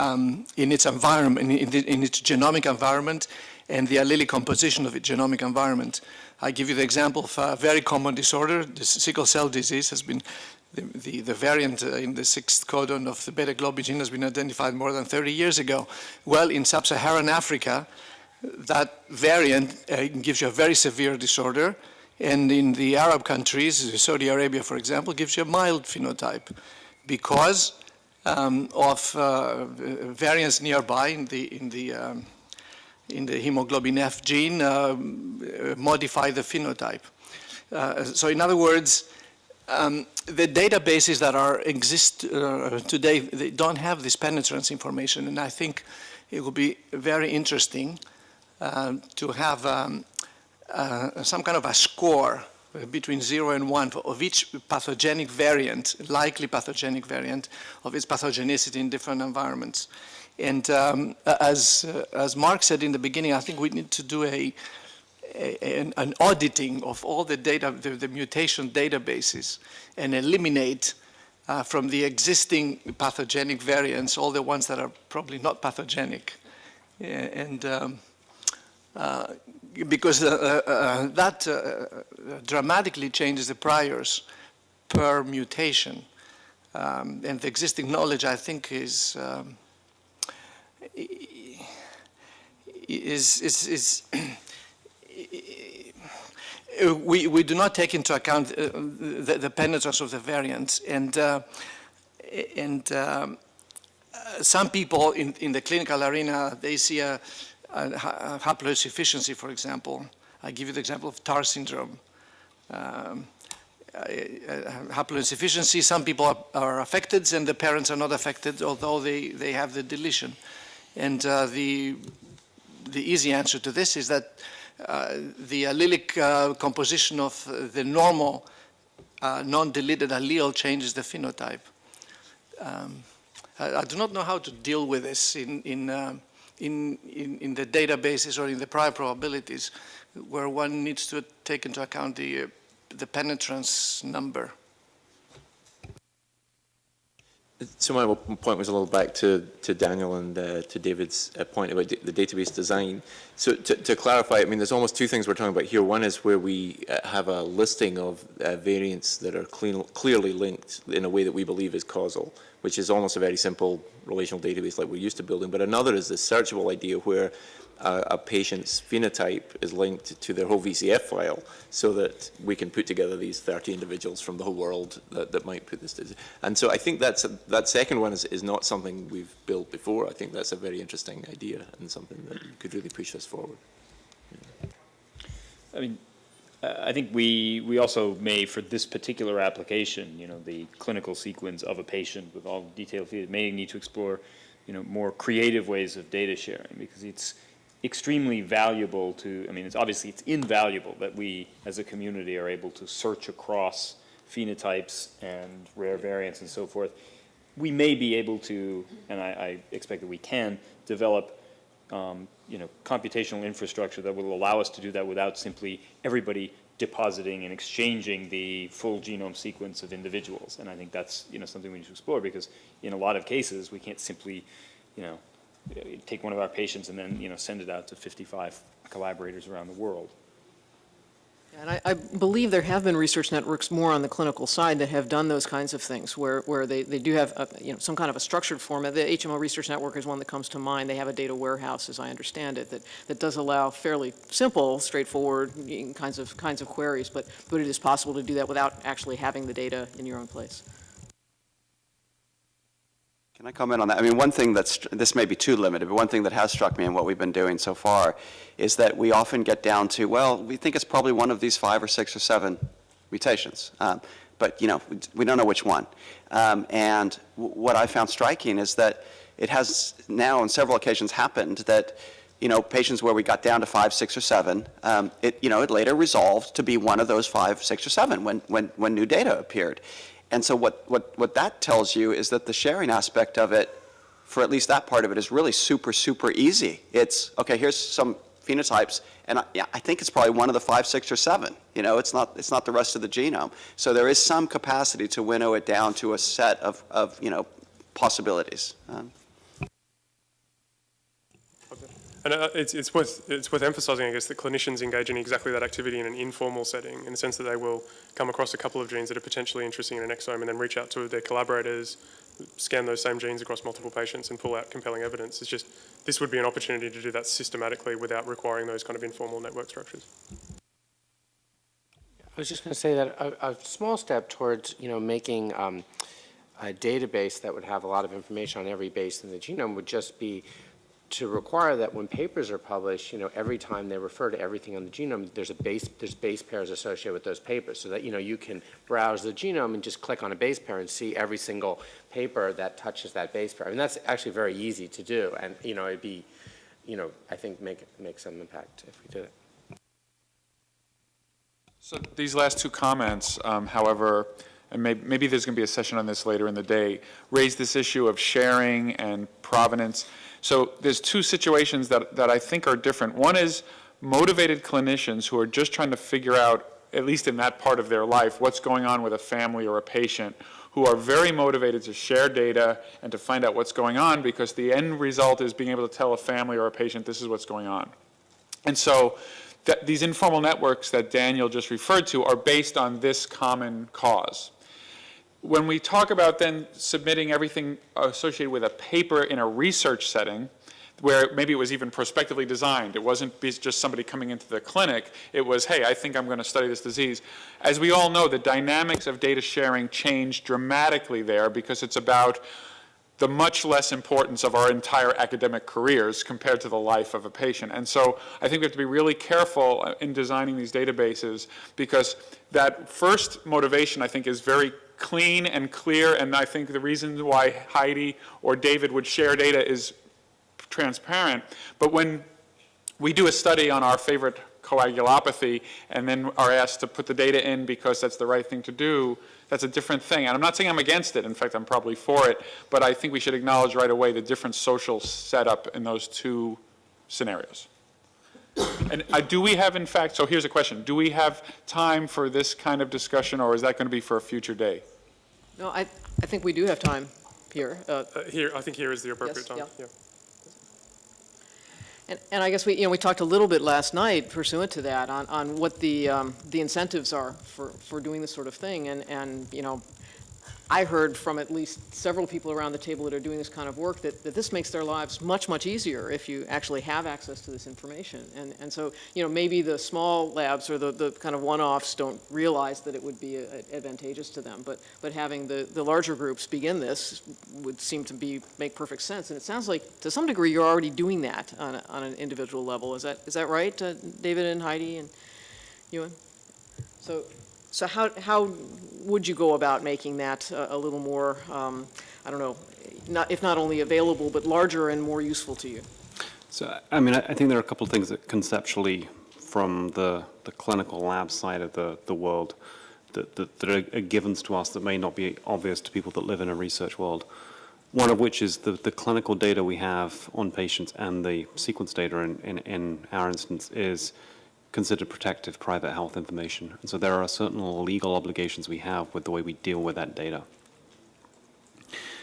J: um, in its environment, in, the, in, its genomic environment and the allelic composition of its genomic environment. I give you the example of a very common disorder, the sickle cell disease has been, the, the, the variant uh, in the sixth codon of the beta globin gene has been identified more than 30 years ago. Well, in sub-Saharan Africa, that variant uh, gives you a very severe disorder, and in the Arab countries, Saudi Arabia, for example, gives you a mild phenotype because um, of uh, variants nearby in the, in the, um, in the hemoglobin F gene um, modify the phenotype. Uh, so in other words, um, the databases that are exist uh, today, they don't have this penetrance information, and I think it would be very interesting uh, to have um, uh, some kind of a score between 0 and 1 of each pathogenic variant, likely pathogenic variant, of its pathogenicity in different environments. And um, as, uh, as Mark said in the beginning, I think we need to do a, a an, an, auditing of all the data, the, the mutation databases, and eliminate uh, from the existing pathogenic variants all the ones that are probably not pathogenic. And um, uh, because uh, uh, uh that dramatically changes the priors per mutation. Um, and the existing knowledge, I think, is um, is is, is we we do not take into account the, the, penetrance of the variants, and uh, and um, some people in in the clinical arena they see a uh, haploinsufficiency, for example. I give you the example of TAR syndrome. Um, uh, haploinsufficiency, some people are, are, affected and the parents are not affected, although they, they have the deletion. And uh, the, the easy answer to this is that uh, the allelic uh, composition of the normal uh, non-deleted allele changes the phenotype. Um, I, I, do not know how to deal with this in, in um, in, in, in, the databases or in the prior probabilities where one needs to take into account the, uh, the penetrance number.
K: So my point was a little back to, to Daniel and uh, to David's uh, point about the database design. So to, to, clarify, I mean, there's almost two things we're talking about here. One is where we uh, have a listing of uh, variants that are clean, clearly linked in a way that we believe is causal which is almost a very simple relational database like we're used to building. But another is this searchable idea where uh, a patient's phenotype is linked to their whole VCF file so that we can put together these 30 individuals from the whole world that, that might put this together. And so I think that's a, that second one is, is not something we've built before. I think that's a very interesting idea and something that could really push us forward.
L: Yeah. I mean, I think we, we also may, for this particular application, you know, the clinical sequence of a patient with all detailed features, may need to explore, you know, more creative ways of data sharing because it's extremely valuable to, I mean, it's obviously, it's invaluable that we as a community are able to search across phenotypes and rare variants and so forth. We may be able to, and I, I expect that we can, develop um, you know, computational infrastructure that will allow us to do that without simply everybody depositing and exchanging the full genome sequence of individuals. And I think that's, you know, something we need to explore because in a lot of cases, we can't simply, you know, take one of our patients and then, you know, send it out to 55 collaborators around the world.
B: And I, I believe there have been research networks more on the clinical side that have done those kinds of things, where, where they, they do have, a, you know, some kind of a structured format. The HMO Research Network is one that comes to mind. They have a data warehouse, as I understand it, that, that does allow fairly simple, straightforward kinds of, kinds of queries, but, but it is possible to do that without actually having the data in your own place.
A: Can I comment on that? I mean, one thing that's, this may be too limited, but one thing that has struck me in what we've been doing so far is that we often get down to, well, we think it's probably one of these five or six or seven mutations. Um, but, you know, we don't know which one. Um, and what I found striking is that it has now on several occasions happened that, you know, patients where we got down to five, six, or seven, um, it, you know, it later resolved to be one of those five, six, or seven when, when, when new data appeared. And so what, what, what that tells you is that the sharing aspect of it, for at least that part of it, is really super, super easy. It's, okay, here's some phenotypes, and I, yeah, I think it's probably one of the five, six, or seven. You know, it's not, it's not the rest of the genome. So there is some capacity to winnow it down to a set of, of you know, possibilities. Um,
G: And uh, it's, it's, worth, it's worth emphasizing, I guess, that clinicians engage in exactly that activity in an informal setting, in the sense that they will come across a couple of genes that are potentially interesting in an exome and then reach out to their collaborators, scan those same genes across multiple patients and pull out compelling evidence. It's just, this would be an opportunity to do that systematically without requiring those kind of informal network structures.
E: I was just going to say that a, a, small step towards, you know, making um, a database that would have a lot of information on every base in the genome would just be to require that when papers are published, you know, every time they refer to everything on the genome, there's a base, there's base pairs associated with those papers so that, you know, you can browse the genome and just click on a base pair and see every single paper that touches that base pair. I mean, that's actually very easy to do. And, you know, it'd be, you know, I think make, make some impact if we did it.
M: So these last two comments, um, however, and maybe, maybe there's going to be a session on this later in the day, raise this issue of sharing and provenance. So there's two situations that, that I think are different. One is motivated clinicians who are just trying to figure out, at least in that part of their life, what's going on with a family or a patient, who are very motivated to share data and to find out what's going on because the end result is being able to tell a family or a patient this is what's going on. And so that these informal networks that Daniel just referred to are based on this common cause when we talk about then submitting everything associated with a paper in a research setting, where maybe it was even prospectively designed. It wasn't just somebody coming into the clinic. It was, hey, I think I'm going to study this disease. As we all know, the dynamics of data sharing change dramatically there because it's about the much less importance of our entire academic careers compared to the life of a patient. And so I think we have to be really careful uh, in designing these databases because that first motivation, I think, is very clean and clear, and I think the reason why Heidi or David would share data is transparent. But when we do a study on our favorite coagulopathy and then are asked to put the data in because that's the right thing to do, that's a different thing. And I'm not saying I'm against it. In fact, I'm probably for it. But I think we should acknowledge right away the different social setup in those two scenarios. And uh, do we have, in fact, so here's a question. Do we have time for this kind of discussion, or is that going to be for a future day?
B: No, I, I think we do have time here. Uh,
G: Uh, here, I think here is the appropriate
B: Yes,
G: time.
B: yeah.
G: Yeah.
B: And, and I guess we, you know, we talked a little bit last night pursuant to that on, on what the, um, the incentives are for, for doing this sort of thing. And, and, you know, I heard from at least several people around the table that are doing this kind of work that, that this makes their lives much, much easier if you actually have access to this information. And, and so, you know, maybe the small labs or the, the kind of one-offs don't realize that it would be uh, advantageous to them. But, but having the, the larger groups begin this would seem to be, make perfect sense. And it sounds like, to some degree, you're already doing that on, a, on an individual level. Is that, is that right, uh, David and Heidi and Ewan? So, so how, how would you go about making that a, a little more, um, I don't know, not, if not only available, but larger and more useful to you?
C: So, I mean, I I think there are a couple of things that conceptually, from the, the clinical lab side of the, the world, that, that, that are are givens to us that may not be obvious to people that live in a research world. One of which is the, the clinical data we have on patients and the sequence data in, in, in our instance is considered protective private health information. And so there are certain legal obligations we have with the way we deal with that data.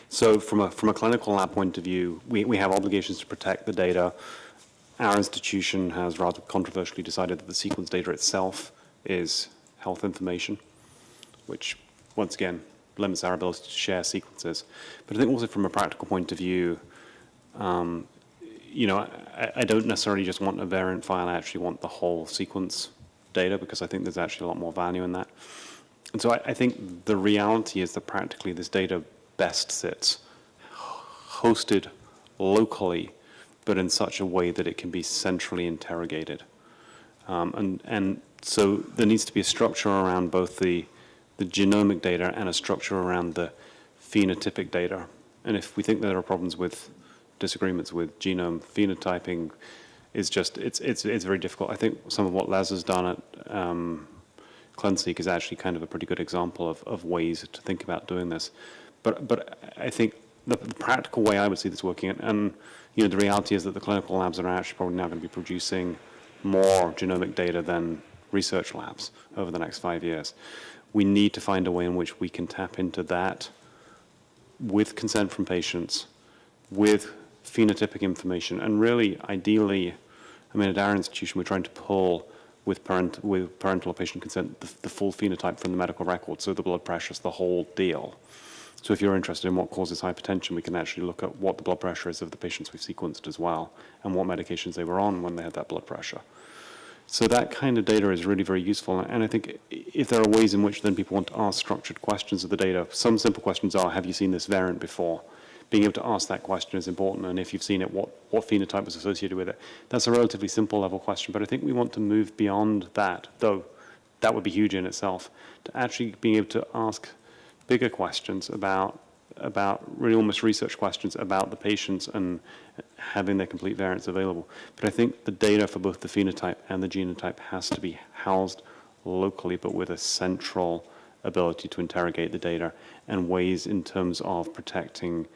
C: So from a, from a clinical lab point of view, we, we have obligations to protect the data. Our institution has rather controversially decided that the sequence data itself is health information, which, once again, limits our ability to share sequences. But I think also from a practical point of view, um, you know, I, I don't necessarily just want a variant file, I actually want the whole sequence data because I think there's actually a lot more value in that. And so I, I think the reality is that practically this data best sits hosted locally, but in such a way that it can be centrally interrogated. Um, and, and so there needs to be a structure around both the, the genomic data and a structure around the phenotypic data. And if we think there are problems with disagreements with genome phenotyping, is just, it's, it's, it's very difficult. I think some of what Les has done at um, is actually kind of a pretty good example of, of ways to think about doing this. But, but I think the, the practical way I would see this working, and, and you know, the reality is that the clinical labs are actually probably now going to be producing more genomic data than research labs over the next five years. We need to find a way in which we can tap into that with consent from patients, with phenotypic information, and really, ideally, I mean, at our institution, we're trying to pull with, parent, with parental or patient consent the, the full phenotype from the medical record, so the blood pressures, the whole deal. So if you're interested in what causes hypertension, we can actually look at what the blood pressure is of the patients we've sequenced as well, and what medications they were on when they had that blood pressure. So that kind of data is really very useful, and I think if there are ways in which then people want to ask structured questions of the data, some simple questions are, have you seen this variant before? Being able to ask that question is important, and if you've seen it, what, what phenotype was associated with it? That's a relatively simple level question, but I think we want to move beyond that, though that would be huge in itself, to actually being able to ask bigger questions about about really almost research questions about the patients and having their complete variants available. But I think the data for both the phenotype and the genotype has to be housed locally, but with a central ability to interrogate the data and ways in terms of protecting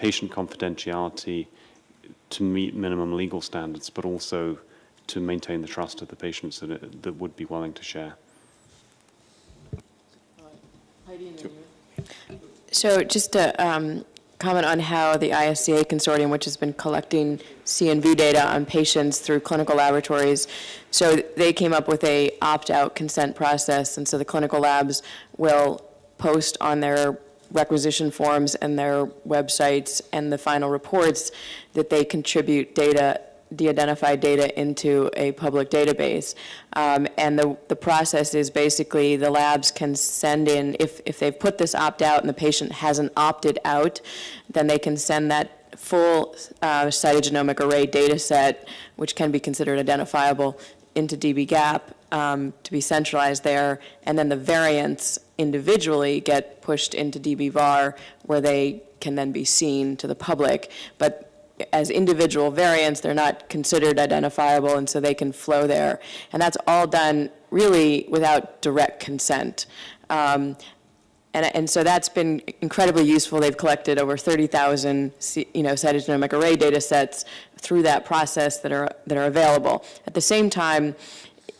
C: patient confidentiality to meet minimum legal standards, but also to maintain the trust of the patients that, it, that would be willing to share.
H: So just to um, comment on how the ISCA consortium, which has been collecting CNV data on patients through clinical laboratories, so they came up with a opt-out consent process, and so the clinical labs will post on their requisition forms and their websites and the final reports that they contribute data de-identified data into a public database. Um, and the, the process is basically the labs can send in, if, if they've put this opt-out and the patient hasn't opted out, then they can send that full uh, cytogenomic array data set, which can be considered identifiable, into dbGaP um, to be centralized there, and then the variants individually get pushed into dbVar, where they can then be seen to the public. But as individual variants, they're not considered identifiable, and so they can flow there. And that's all done really without direct consent. Um, and, and so that's been incredibly useful. They've collected over 30,000, you know, cytogenomic array data sets through that process that are, that are available. At the same time,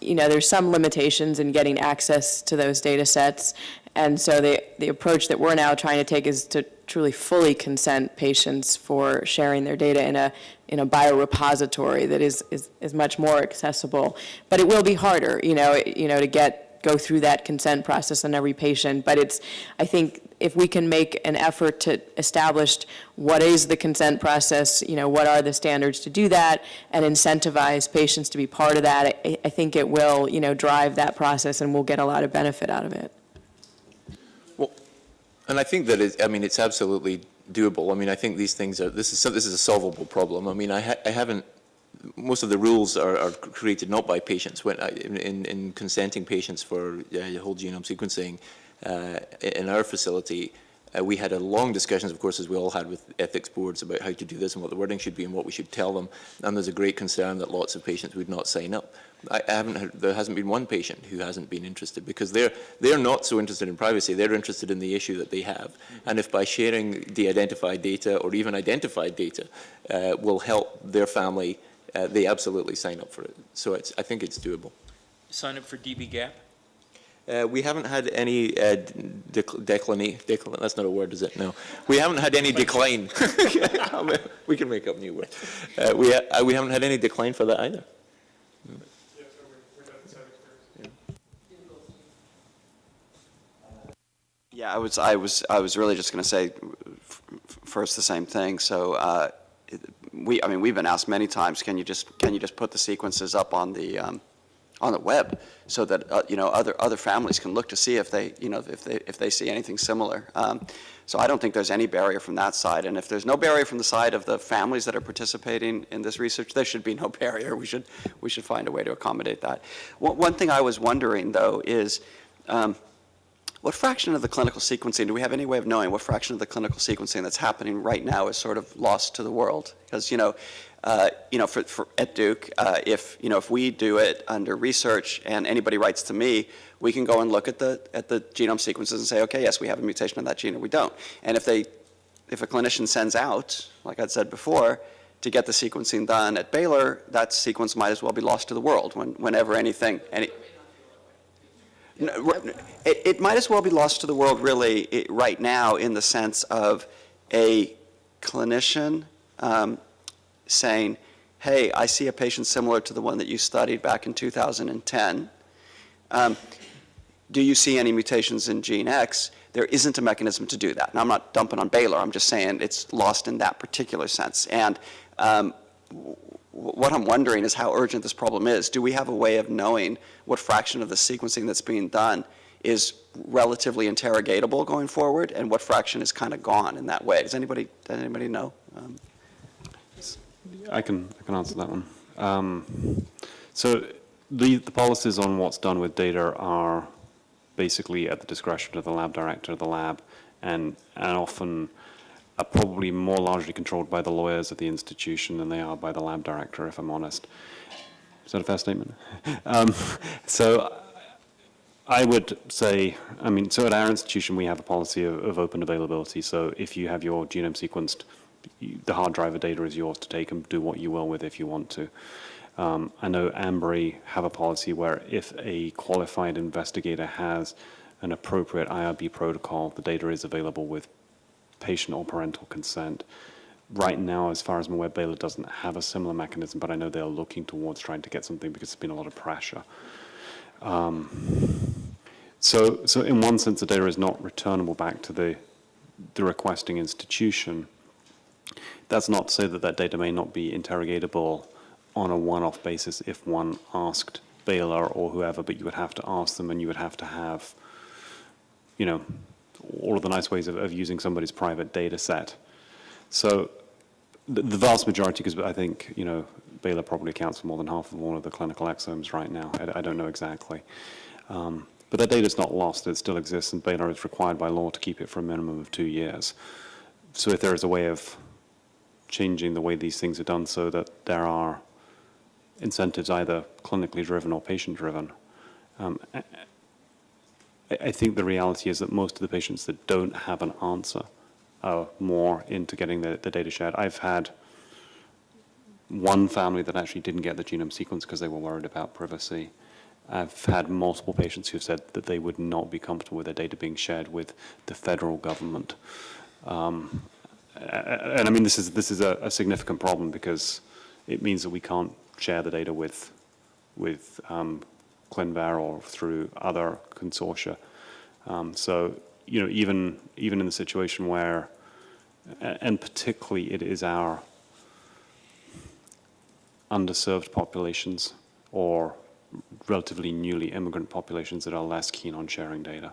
H: you know, there's some limitations in getting access to those data sets. And so the, the approach that we're now trying to take is to truly fully consent patients for sharing their data in a, in a biorepository that is, is, is much more accessible. But it will be harder, you know, you know, to get go through that consent process on every patient. But it's, I think, if we can make an effort to establish what is the consent process, you know, what are the standards to do that, and incentivize patients to be part of that, I, I think it will, you know, drive that process and we'll get a lot of benefit out of it.
K: Well, and I think that it, I mean, it's absolutely doable. I mean, I think these things are, this is, this is a solvable problem. I mean, I, ha I haven't most of the rules are, are created not by patients. When, in, in- in consenting patients for uh, whole genome sequencing uh, in our facility, uh, we had a long discussions, of course, as we all had with ethics boards about how to do this and what the wording should be and what we should tell them. And there's a great concern that lots of patients would not sign up. I I haven't heard, there hasn't been one patient who hasn't been interested because they're, they're not so interested in privacy. They're interested in the issue that they have. And if by sharing de-identified data or even identified data uh, will help their family, uh, they absolutely sign up for it. So it's, I think it's doable.
N: Sign up for dbGaP?
K: Uh, we haven't had any uh, dec- decline, decline, that's not a word, is it? No. We haven't had any decline. we can make up new words. Uh, we, ha- uh, we haven't had any decline for that either.
A: Yeah, I was, I was, I was really just going to say f- f- first the same thing. So uh, it- we, I mean, we've been asked many times, can you just, can you just put the sequences up on the, um, on the web so that, uh, you know, other, other families can look to see if they, you know, if they, if they see anything similar. Um, So I don't think there's any barrier from that side. And if there's no barrier from the side of the families that are participating in this research, there should be no barrier. We should, we should find a way to accommodate that. One, one thing I was wondering, though, is, um, what fraction of the clinical sequencing, do we have any way of knowing what fraction of the clinical sequencing that's happening right now is sort of lost to the world? Because, you know, uh, you know, for, for, at Duke, uh, if, you know, if we do it under research and anybody writes to me, we can go and look at the, at the genome sequences and say, okay, yes, we have a mutation in that gene or we don't. And if they, if a clinician sends out, like I'd said before, to get the sequencing done at Baylor, that sequence might as well be lost to the world when, whenever anything, any, It, might as well be lost to the world really right now in the sense of a clinician um, saying, hey, I see a patient similar to the one that you studied back in 2010. Um, do you see any mutations in gene X? There isn't a mechanism to do that. And I'm not dumping on Baylor, I'm just saying it's lost in that particular sense. And um, what I'm wondering is how urgent this problem is. Do we have a way of knowing what fraction of the sequencing that's being done is relatively interrogatable going forward, and what fraction is kind of gone in that way? Does anybody, does anybody know? Um,
C: I can, I can answer that one. Um, So the, the policies on what's done with data are basically at the discretion of the lab director of the lab, and, and often are probably more largely controlled by the lawyers of the institution than they are by the lab director, if I'm honest. Is that a fair statement? Um, So I would say, I mean, so at our institution, we have a policy of, of open availability. So if you have your genome sequenced, the hard drive of data is yours to take and do what you will with if you want to. Um, I know Ambry have a policy where if a qualified investigator has an appropriate IRB protocol, the data is available with patient or parental consent. Right now, as far as I'm aware, Baylor doesn't have a similar mechanism, but I know they're looking towards trying to get something because there's been a lot of pressure. Um, so, so in one sense, the data is not returnable back to the, the requesting institution. That's not to say that that data may not be interrogatable on a one-off basis if one asked Baylor or whoever, but you would have to ask them and you would have to have, you know, all of the nice ways of, of using somebody's private data set. So the, the vast majority, because I think, you know, Baylor probably accounts for more than half of all of the clinical exomes right now. I, I don't know exactly. Um, but that data is not lost. It still exists, and Baylor is required by law to keep it for a minimum of two years. So if there is a way of changing the way these things are done so that there are incentives either clinically driven or patient driven, um, I, think the reality is that most of the patients that don't have an answer are more into getting the, the data shared. I've had one family that actually didn't get the genome sequence because they were worried about privacy. I've had multiple patients who've said that they would not be comfortable with their data being shared with the federal government. Um, and I mean, this is, this is a, a significant problem because it means that we can't share the data with, with um, ClinVar or through other consortia. Um, so, you know, even, even in the situation where, and particularly it is our underserved populations or relatively newly immigrant populations that are less keen on sharing data.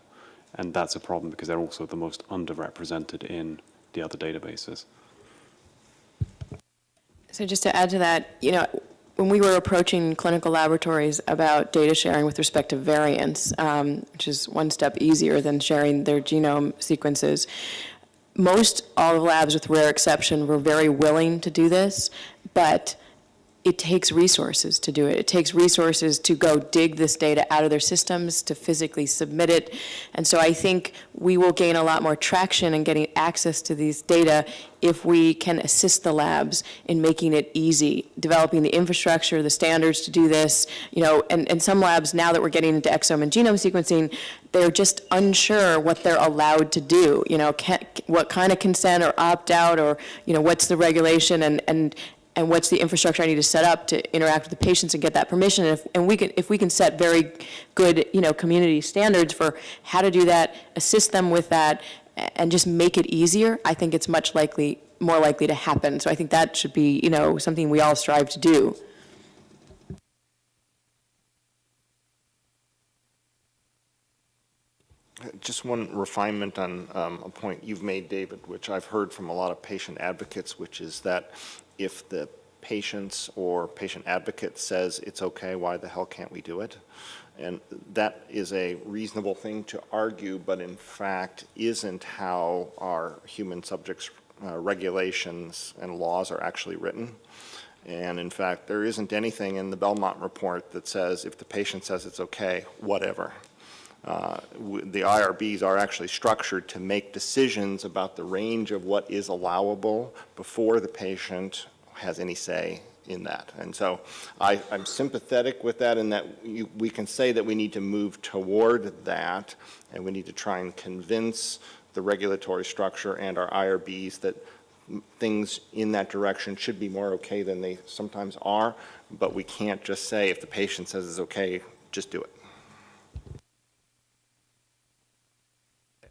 C: And that's a problem because they're also the most underrepresented in the other databases.
H: So just to add to that, you know, when we were approaching clinical laboratories about data sharing with respect to variants, um, which is one step easier than sharing their genome sequences, most all the labs, with rare exception, were very willing to do this, but it takes resources to do it. It takes resources to go dig this data out of their systems, to physically submit it. And so I think we will gain a lot more traction in getting access to these data if we can assist the labs in making it easy, developing the infrastructure, the standards to do this, you know, and, and some labs, now that we're getting into exome and genome sequencing, they're just unsure what they're allowed to do, you know, can, what kind of consent or opt-out or, you know, what's the regulation and, and, and what's the infrastructure I need to set up to interact with the patients and get that permission. And if, and we can, if we can set very good, you know, community standards for how to do that, assist them with that, and just make it easier, I think it's much likely, more likely to happen. So I think that should be, you know, something we all strive to do.
D: Just one refinement on um, a point you've made, David, which I've heard from a lot of patient advocates, which is that if the patients or patient advocate says it's okay, why the hell can't we do it? And that is a reasonable thing to argue, but in fact isn't how our human subjects uh, regulations and laws are actually written. And in fact, there isn't anything in the Belmont report that says if the patient says it's okay, whatever. Uh, The IRBs are actually structured to make decisions about the range of what is allowable before the patient has any say in that. And so I, I'm sympathetic with that in that you, we can say that we need to move toward that, and we need to try and convince the regulatory structure and our IRBs that things in that direction should be more okay than they sometimes are, but we can't just say if the patient says it's okay, just do it.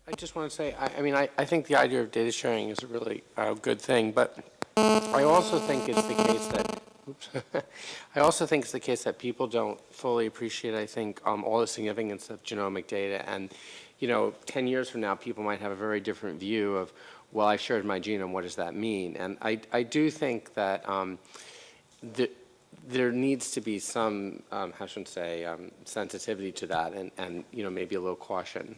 E: I just want to say, I, I mean, I, I think the idea of data sharing is a really uh, good thing, but I also think it's the case that, oops, I also think it's the case that people don't fully appreciate, I think, um, all the significance of genomic data. And, you know, 10 years from now, people might have a very different view of, well, I shared my genome, what does that mean? And I, I do think that um, the, there needs to be some, um, how should I say, um, sensitivity to that and, and, you know, maybe a little caution.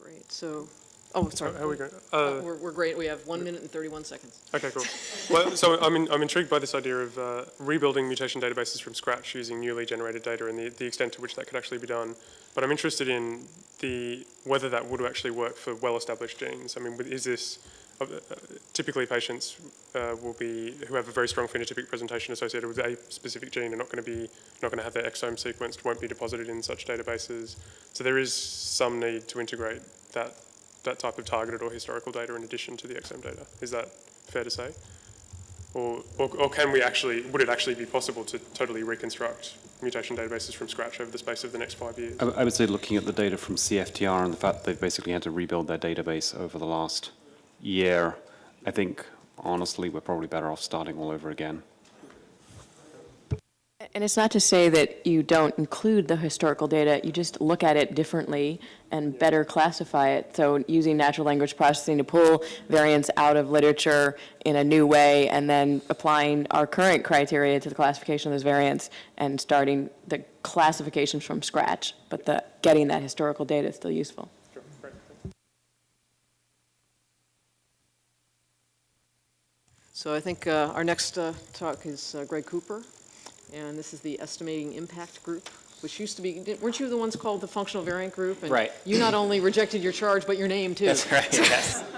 B: Great, so, oh, sorry.
G: How are we going?
B: Uh,
G: Uh,
B: We're, we're great, we have one minute and 31 seconds.
G: Okay, cool. Well, so I'm, in, I'm intrigued by this idea of uh, rebuilding mutation databases from scratch using newly generated data and the, the extent to which that could actually be done. But I'm interested in the whether that would actually work for well-established genes. I mean, with- is this uh, uh, typically patients uh, will be who have a very strong phenotypic presentation associated with a specific gene are not going to be not going to have their exome sequenced, won't be deposited in such databases. So there is some need to integrate that that type of targeted or historical data in addition to the exome data. Is that fair to say? Or, or, or can we actually, would it actually be possible to totally reconstruct mutation databases from scratch over the space of the next five years?
C: I, I would say looking at the data from CFTR and the fact they've basically had to rebuild their database over the last year, I think honestly we're probably better off starting all over again.
H: And it's not to say that you don't include the historical data, you just look at it differently and better classify it. So using natural language processing to pull variants out of literature in a new way, and then applying our current criteria to the classification of those variants and starting the classifications from scratch. But the, getting that historical data is still useful.
B: So I think uh, our next uh, talk is uh, Greg Cooper, and this is the Estimating Impact Group, which used to be, weren't you the ones called the Functional Variant Group? And
E: Right.
B: You not only rejected your charge, but your name, too.
E: That's right, yes.